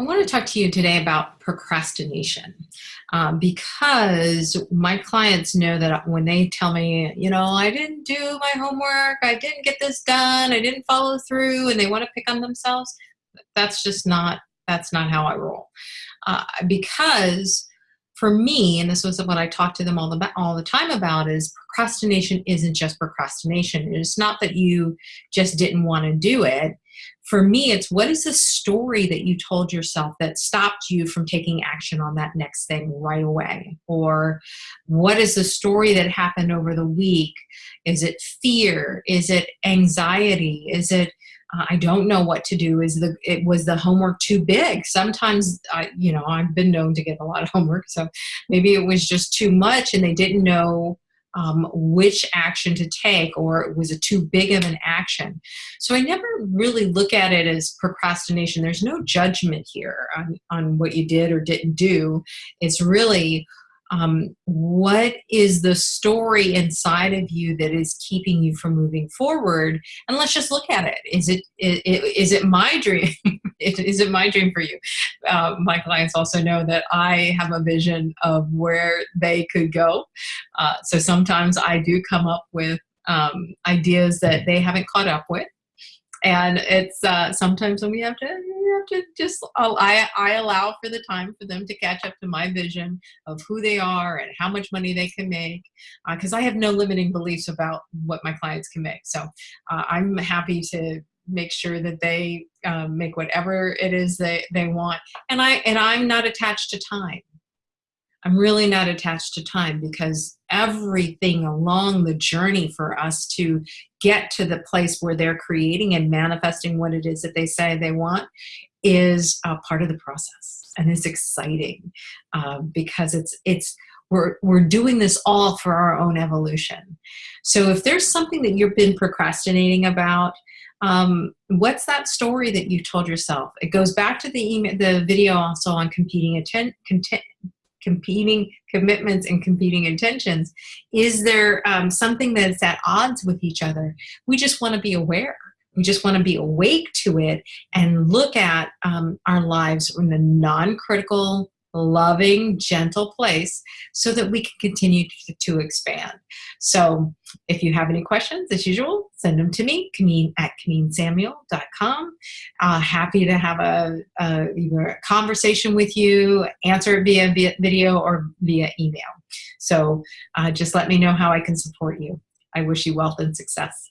I want to talk to you today about procrastination um, because my clients know that when they tell me, you know, I didn't do my homework, I didn't get this done, I didn't follow through, and they want to pick on themselves, that's just not, that's not how I roll. Uh, because for me, and this was what I talked to them all the, all the time about, is procrastination isn't just procrastination. It's not that you just didn't want to do it for me, it's what is the story that you told yourself that stopped you from taking action on that next thing right away? Or what is the story that happened over the week? Is it fear? Is it anxiety? Is it I don't know what to do. Is the it was the homework too big? Sometimes I, you know, I've been known to get a lot of homework, so maybe it was just too much, and they didn't know um, which action to take or it was a too big of an action. So I never really look at it as procrastination. There's no judgment here on, on what you did or didn't do. It's really um, what is the story inside of you that is keeping you from moving forward? And let's just look at it. Is it is, is it my dream? Is it my dream for you? Uh, my clients also know that i have a vision of where they could go. Uh, so sometimes i do come up with um, ideas that they haven't caught up with. And it's uh, sometimes when we have to have to just I, I allow for the time for them to catch up to my vision of who they are and how much money they can make because uh, I have no limiting beliefs about what my clients can make. So uh, I'm happy to make sure that they um, make whatever it is they, they want. And I and I'm not attached to time I'm really not attached to time because everything along the journey for us to get to the place where they're creating and manifesting what it is that they say they want is a part of the process and it's exciting um, because it's it's we're, we're doing this all for our own evolution. So if there's something that you've been procrastinating about um, what's that story that you told yourself? It goes back to the email the video also on competing intent competing commitments and competing intentions is there um, something that's at odds with each other? We just want to be aware. We just want to be awake to it and look at um, our lives in a non-critical loving gentle place so that we can continue to, to, expand. So if you have any questions as usual send them to me Kamin at KaminSamuel.com uh, happy to have a, a, a conversation with you answer it via, via video or via email. So uh, just let me know how I can support you. I wish you wealth and success